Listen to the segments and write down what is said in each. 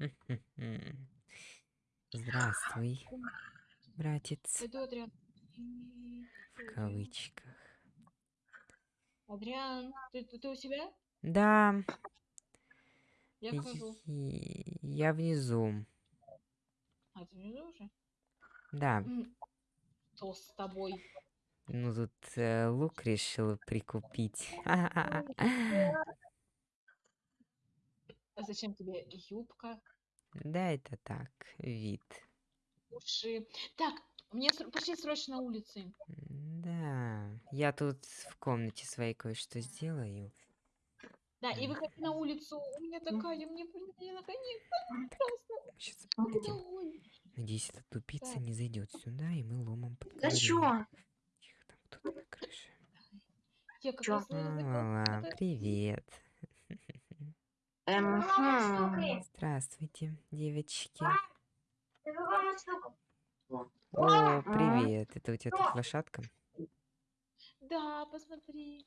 Здравствуй, братец. Пойду, Адриан. В кавычках. Адриан, ты, ты, ты у себя? Да, Я я внизу. А, ты внизу уже? Да, Что с тобой? ну тут э, лук решил прикупить. А зачем тебе юбка, Да, это так, вид. уши? Так, мне ср- пошли срочно на улице. Да, я тут в комнате своей кое-что сделаю. Да, и выходи на улицу. У меня такая, мне, блин, мне наконец-то. Сейчас, Домой. надеюсь, эта тупица Так. не зайдет сюда, и мы ломом Да подговорим. чё? Тихо, там кто-то на крыше. Я как Чё? раз на язык- Лала, это- привет. Эм, хм. Здравствуйте, девочки. О, привет. Это у тебя тут лошадка? Да, посмотри.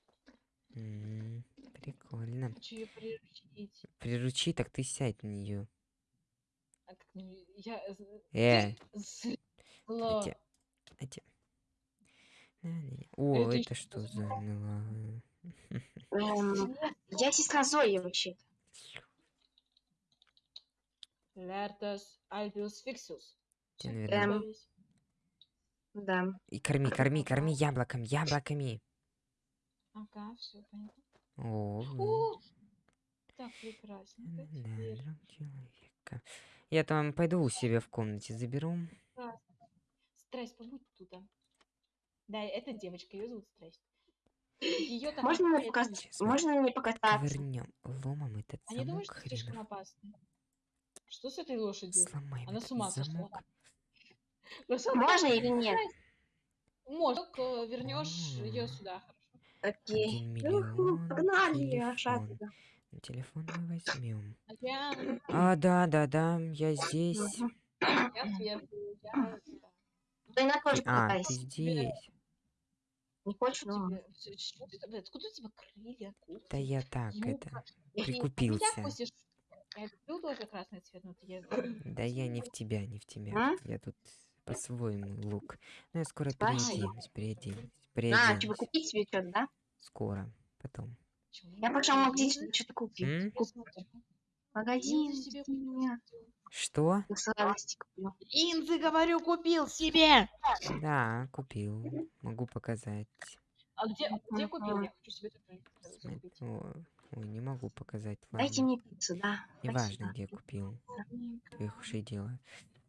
М, Прикольно. Хочу ее приручить. Приручи, так ты сядь на нее. А как не- Я... Э. Хотя- хотя- На-на-на. О, Это что за? Эм, я сестра Зои вообще. Лертос альбиус фиксус. Наверное, Эм. Да. И корми, корми, корми яблоком, яблоками. Ага, все понятно. О, О, так прекрасно. да, человека. Я там пойду у себя в комнате заберу. Страсть, побудь тут. а. Да, это девочка, ее зовут Страсть. Ее Можно Сейчас мы Можно мне покататься? Ковырнем ломом этот А не думаешь, замок что слишком опасно? Что с этой лошадью? Сломаем Она с ума сошла. замок. Можно или нет? Может, вернешь ее сюда, хорошо? Окей. Один Ну, миллион. Погнали, телефон. телефон мы возьмем. А, да, да, да, я здесь. Я сверху, я... Ты на тоже а, ты здесь. Не хочешь? Ну, Тебе... чё ты Откуда у тебя крылья, Да куртка? я так, юбка? это, Ты от прикупился. Я люблю тоже красный цвет, но ты я... Да я не в тебя, не в тебя. А? Я тут по-своему лук. Но я скоро переоденусь, переоденусь. Переоденусь. тебе купить себе что-то, да? Скоро, потом. Я пошел в магазин, что-то купить. М? Магазин, Линзы себе меня. Что? Сладости куплю. Линзы, говорю, купил себе! Да, купил. Могу показать. А где, где купил? Я хочу себе о, Ой, не могу показать. Дайте Ладно. мне пиццу, да. Неважно, где купил. Твоих ушей дело.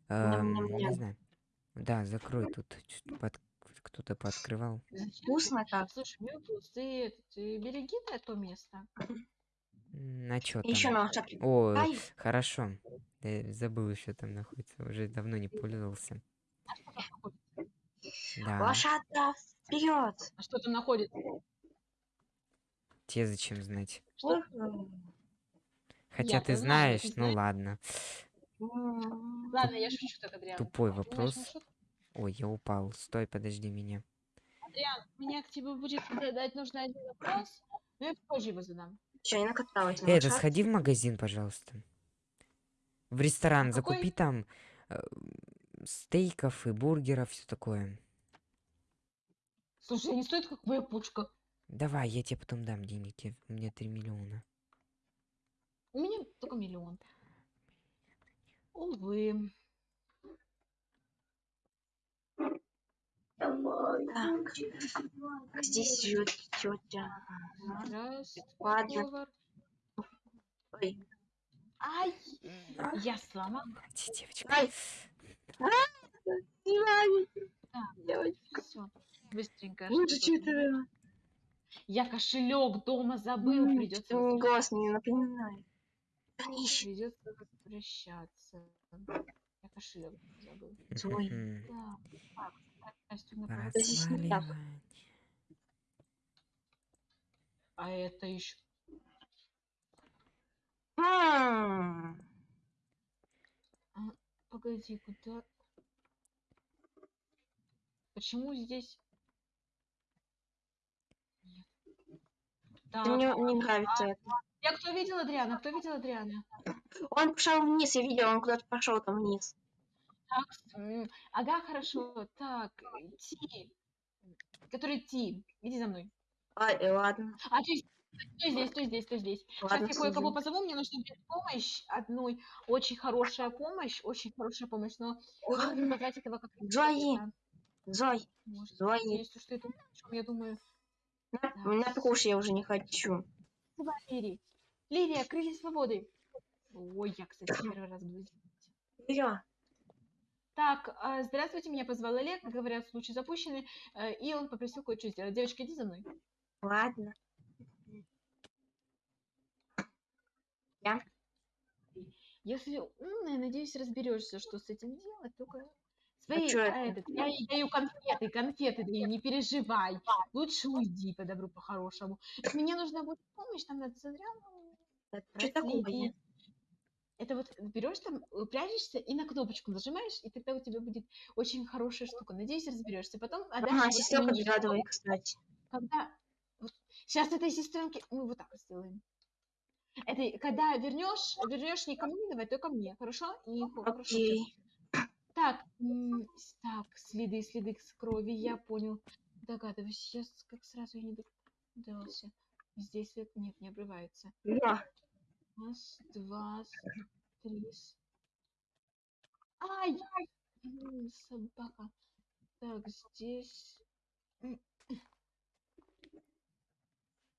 Ням-ням-ням. Эм, не знаю. Да, закрой тут. Под- Кто-то пооткрывал. Вкусно как. Слушай, Милтус, ты, ты береги на то место. М, А чё Еще там? на лошадке. О, Ай, хорошо. Я забыл еще там находится. Уже давно не пользовался. Да. лошадка, вперед! А что там находится? Тебе зачем знать? Что? Хотя Я-то ты знаю, знаешь, ты ну знаешь. ладно. Ладно, я шучу так, Адриан. Тупой вопрос. Ой, я упал. Стой, подожди меня. Адриан, у меня к тебе будет задать нужно один вопрос, но я позже его задам. Че, я накаталась на это сходи в магазин, пожалуйста. В ресторан какой? закупи там э, стейков и бургеров, все такое. Слушай, не стоит как моя пучка. Давай, я тебе потом дам денег. я- У меня 3 миллиона. У меня только миллион. Увы. Так, здесь живет тетя. Ладно. Ой, Ай! Я сломал. Ти, девочка. Ай. девочка. Все. Быстренько. Ну, что-то. Я кошелек дома забыл, М, придется Голос мне напоминает. Придется возвращаться. Я кошелек забыл. Мгм. Да. Здесь не так. А это еще. М, Погоди, куда? Почему здесь? Нет. Так, Мне не нравится это. Я кто видел Адриана? Кто видел Адриана? Он пошел вниз, я видел, он куда-то пошел там вниз. Так, ага, хорошо. Так, э, Ти. Который Ти. Иди за мной. А, э, ладно, А ты стой здесь, стой здесь, стой здесь. Сейчас ладно, я кое-кого позову, мне нужна будет помощь одной. Очень хорошая помощь, очень хорошая помощь, но буду назвать этого как Да, Зой, может, Зои, есть уж ты думаешь, о чём я думаю. на, Так, на куш я уже не хочу. давай, Лири. Лирия, крылья свободы. Ой, я, кстати, первый раз буду. Я. Так, а, здравствуйте, меня позвал Олег, говорят, случай запущенный, э, и он попросил кое-что сделать. Девочки, иди за мной. Ладно. Я. Если умная, надеюсь, разберешься, что с этим делать, только А свои, а, это? этот, я ей даю конфеты, конфеты даю, не переживай. Лучше уйди по добру, по-хорошему. Мне нужна будет помощь, там надо Адриану Что такое? Это вот берешь там, э, прячешься и на кнопочку нажимаешь, и тогда у тебя будет очень хорошая штука. Надеюсь, разберешься. Потом отдашь Ага, вот сестренка догадывай, кстати. когда сейчас этой сестренке мы вот так вот сделаем. Это когда вернешь, вернешь не ко мне, давай, только мне, хорошо? И хо- хорошо. Окей. Так, так, следы, следы с крови, я понял. Догадываюсь, я с- как сразу и не догадался. Здесь нет, не обрывается. Я. Раз, два, три. Ай! Собака. Так, здесь...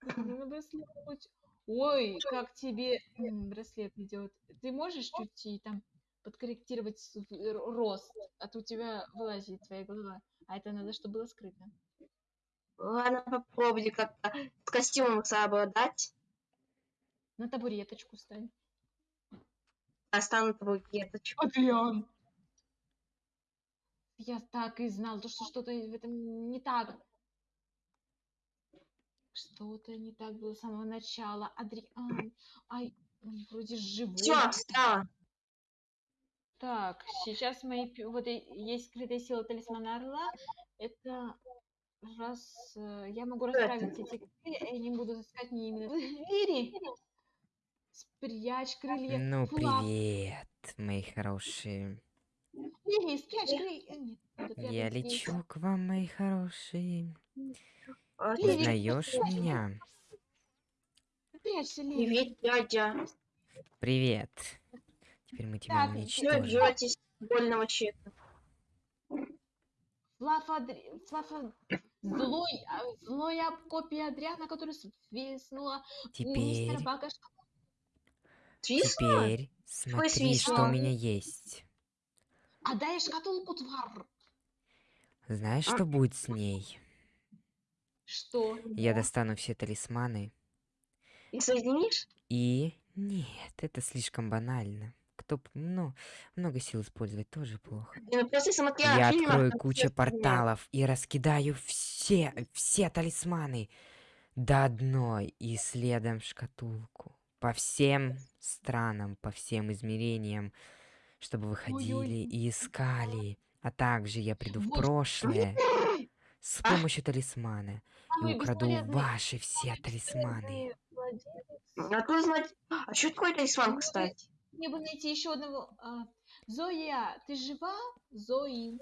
На браслет хоть- Ой, как тебе браслет идет. Ты можешь чуть и там подкорректировать рост, а то у тебя вылазит твоя голова. А это надо, чтобы было скрыто. Ладно, попробуйте как-то с костюмом совладать. На табуреточку стань. Остану твою клеточку. Адриан! Я так и знал, то, что что-то в этом не так. Что-то не так было с самого начала. Адриан, ай, вроде живой. Все, встала. Так, сейчас мои... Вот есть скрытая сила талисмана Орла. Это раз... э, Я могу расправить эти и не буду искать не именно... Лири! Спрячь крылья. Ну, Флаг. привет, мои хорошие. Лири, спрячь крылья. Э, Нет, Я здесь. лечу к вам, мои хорошие. А, Узнаешь меня? Прячься. Привет, дядя. Привет. Теперь мы тебя уничтожим. больного человека? Флафа, Адри... Флафа... Злой, а, злая копия Адриана, которая свистнула у мистера Теперь, Свистнула? теперь смотри, что свистнула? у меня есть. Отдай шкатулку, твар. Знаешь, А. что будет с ней? Что? Я достану все талисманы И соединишь? и... Нет, это слишком банально. Кто... Ну, много сил использовать тоже плохо. Я ну, смотрела Я фильмах, открою кучу порталов и раскидаю все, все талисманы до одной и следом шкатулку. По всем странам, по всем измерениям, чтобы вы ходили Ой-ой. и искали. А также я приду в прошлое с А? помощью талисмана и украду ваши все талисманы. бесполезный владелец. А знать... А что такое талисман, кстати? Мне бы найти еще одного. а, Зоя, ты жива? Зои.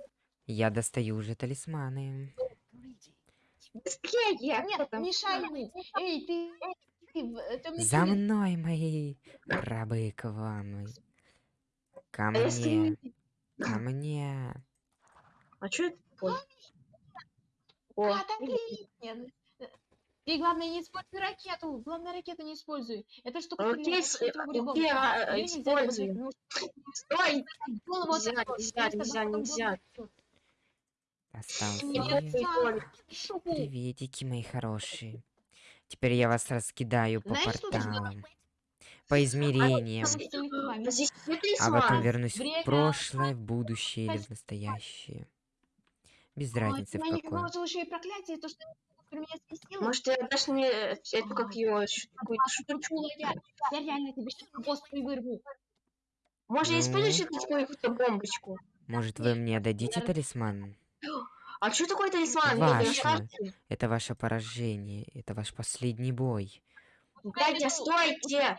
Я достаю уже талисманы. Быстрее, Нет, мешай ему. Эй, ты, За мной, мои рабы к вам. Ко А мне, не- ко мне. А что это такое? О, А. Ты, главное, не используй ракету. Главное, ракету не используй. Это штука Окей, окей, использую. стой! голову Нельзя, нельзя, нельзя, нельзя. Остался. Приветики, мои хорошие. Теперь я вас раскидаю по Знаешь, порталам, по измерениям. Здесь все а потом вернусь Время. в прошлое, в будущее или в настоящее. Без разницы в Я не какое. Может, ты отдашь мне э, эту, как его, ещё какую-то? Чула я. Я реально тебе сейчас хвост вырву. Может, я Ну? использую сейчас какую-то бомбочку? Может, вы мне дадите Да. талисман? А что такое талисман? Ваше. Это ваше поражение, это ваш последний бой. Дядя, нету- стойте!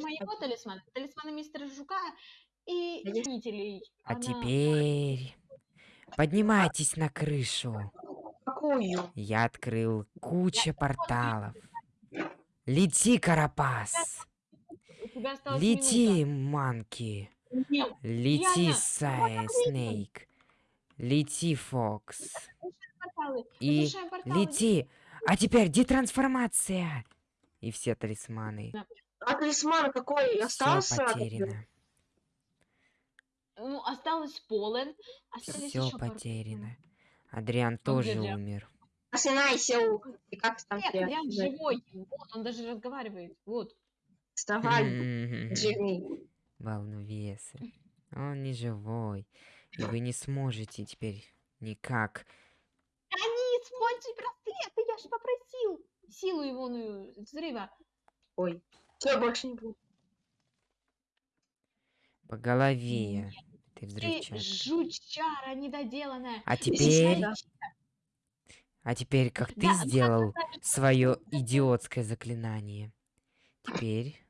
моего талисмана, талисмана мистера Жука и хранителей. А Она- теперь поднимайтесь на крышу. Какую? Я открыл куча порталов. Лети, Карапас! Лети, Манки! Лети, Сай, Снейк! Лети, Фокс! И лети! А теперь детрансформация! И все талисманы. А талисман какой Все остался? потеряно. Ну, осталось полон. Остались Все потеряно. Адриан где тоже Адриан? умер. Просинайся, у- и как там Нет, тебя? Адриан живой. Вот, он даже разговаривает. Вот. Вставай, жирный. Волновесы. Он не живой. И вы не сможете теперь никак. Они используй браслеты, я же попросил. Силу его ну, взрыва. Ой. Все, больше не буду. По голове. Ты Ты взрывчатка. жучара недоделанная. А теперь, да. а теперь, как ты Да, сделал свое идиотское заклинание. Теперь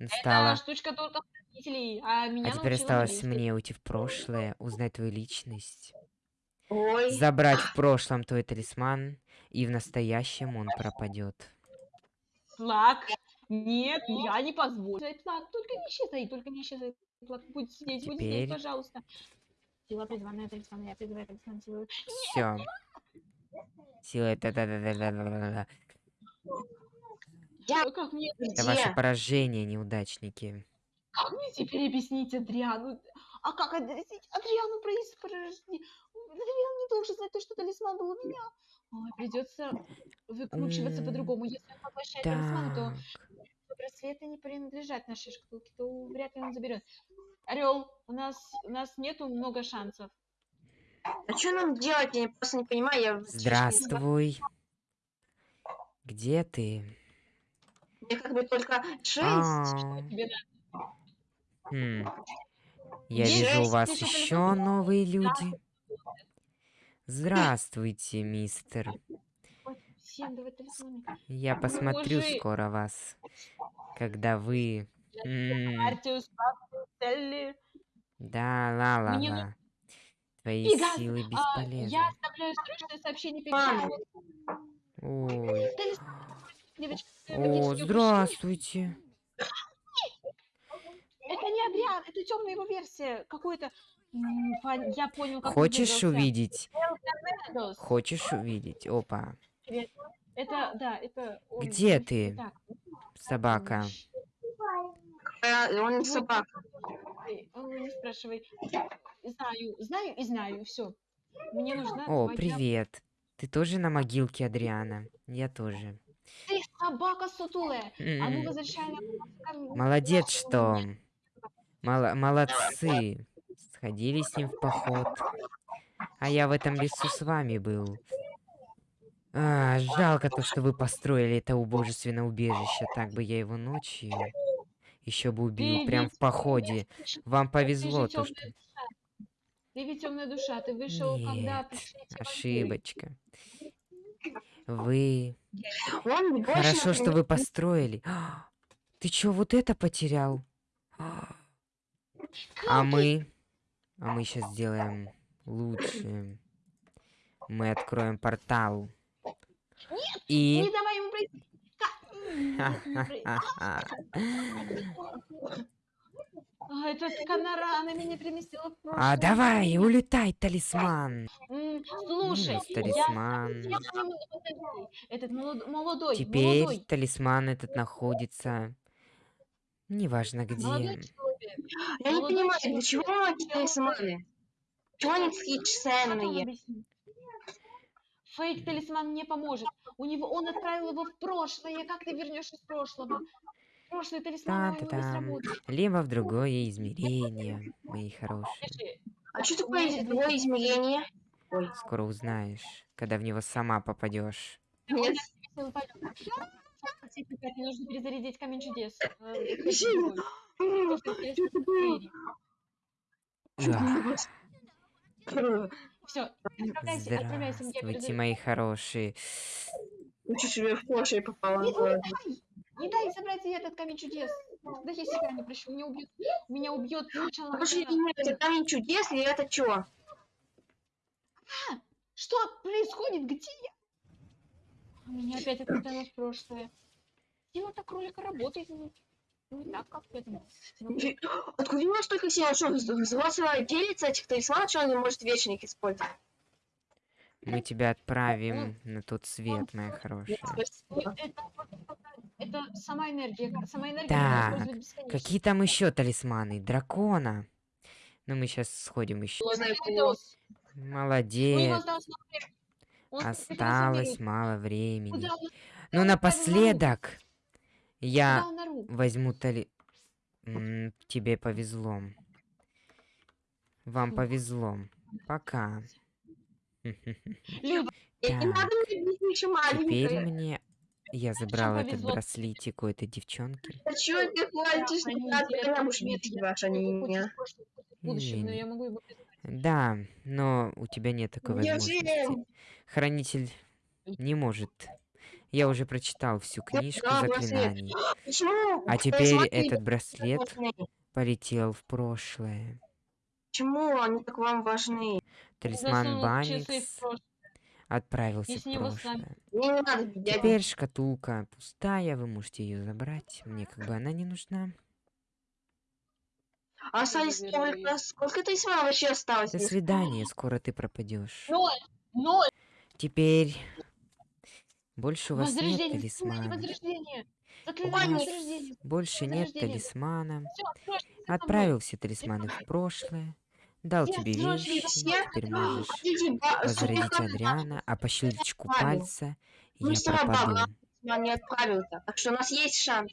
настало... Это штучка только хранителей, а меня А теперь осталось английский. мне уйти в прошлое, узнать твою личность, Ой. забрать в прошлом твой талисман, и в настоящем он пропадет. Флаг. Нет, я не позволю. Флаг, только не исчезай, только не исчезай. Флаг, будь здесь, будь здесь, Теперь- пожалуйста. Сила призванная талисмана, я призываю талисман. Все. Сила это да да да да да да. Я Как мне, Это ваше поражение, неудачники. как мне теперь объяснить Адриану? А как объяснить Адриану про испорождение? Адриан не должен знать то, что талисман был у меня. Ой, придется выкручиваться по-другому. Если он поглощает талисманы, то Так. браслеты не принадлежат нашей шкатулке, то вряд ли он заберет. Орел, у нас у нас нету много шансов. А что нам делать? Я просто не понимаю. Я Здравствуй. Где ты? Мне как бы только шесть. А, Тебе надо. хм. Я вижу у вас еще новые люди. Здравствуйте, мистер. Я посмотрю скоро вас, когда вы... Да, ла-ла-ла. Мне Твои Пегас, силы а, бесполезны. я оставляю срочное сообщение. Пегасу. Ой. Девочка, О, здравствуйте. Это не Адриан, это темная его версия. Какой-то... Я понял, как он Хочешь увидеть? Хочешь увидеть? Опа. Это, да, это... он. Где ты, Так, собака? Он не собака. ой, ой, не спрашивай. Знаю, знаю и знаю, все. Мне нужна О, твоя- привет. Ты тоже на могилке Адриана? Я тоже. Собака сутулая. А ну возвращай мне. Молодец, что... Мало- молодцы. Сходили с ним в поход. А я в этом лесу с вами был. А, жалко то, что вы построили это убожественное убежище. Так бы я его ночью еще бы убил, Ты прям ведь в походе. Вам повезло Ты то, что... душа. Ты ведь темная душа. Ты вышел, когда Нет, вампиры. ошибочка. Вы... Он Хорошо, что вы построили. А, Ты чё, вот это потерял? А а мы... А мы сейчас сделаем лучше. Мы откроем портал. И... Не давай ему пройти. Ка- м, нет, не пройти. А, Этот Канара, она меня переместила в прошлое. А давай, улетай, талисман. М, Слушай, М, я- талисман. я к нему подойду. Этот молод- молодой, Теперь молодой, талисман этот находится... Неважно где. молодой человек. Я не молодой понимаю, человек. для чего вам эти талисманы? Чего они такие Как вам ценные? объяснить? Фейк талисман не поможет. У него он отправил его в прошлое. Как ты вернешь из прошлого? Прошлый талисман Та-та-там. сработает. Либо в другое измерение, мои хорошие. А что такое другое измерение? Ой, Скоро узнаешь, когда в него сама попадешь. нет. силы полета. Теперь мне нужно перезарядить камень чудес. Всё, отправляйся, отправляйся, Здравствуйте, мои хорошие. Лучше себе в попало. Не! Не дай забрать ей этот камень чудес. Да я себя не прощу. Меня убьет. Меня убьет сначала. Пошли, меня. это камень чудес или это чё? Что происходит? Где я? А Меня опять отмотало в прошлое. Сила так кролика работает. Не не так, как. Ну, Фи- Откуда у него столько сил? Что, взрослого делится этих талисманов, что он не может вечно их использовать? Мы тебя отправим на тот свет, моя хорошая. Это, это сама энергия. Сама энергия Так. Какие там еще талисманы? Дракона. Ну, мы сейчас сходим еще. Молодец. осталось мало времени. Ну, напоследок я возьму тали... Тебе повезло. Вам повезло. Пока. И не Так, надо мне Теперь мне... Я забрал этот повезло? браслетик у этой девчонки. А чё ты хватишь? они Не надо, уж предметы, бить ваша, меня. Да, но у тебя нет такой возможности. Хранитель не может. Я уже прочитал всю книжку заклинаний. Почему? А теперь смотри, этот браслет полетел в прошлое. Почему они так вам важны? Талисман Банникс. Отправился в Если прошлое. Теперь шкатулка пустая, вы можете ее забрать. Мне как бы она не нужна. А остались заберу сколько, талисманов вообще осталось? До свидания, скоро ты пропадешь. Ноль! Ноль! Теперь больше у вас нет талисмана. Больше нет талисмана. Отправил все талисманы в прошлое. Дал Нет, тебе вещи. Теперь можешь ба- возродить Адриана, а по щелчку пальца Ну, я пропаду. я не отправил-то. Так что у нас есть шанс.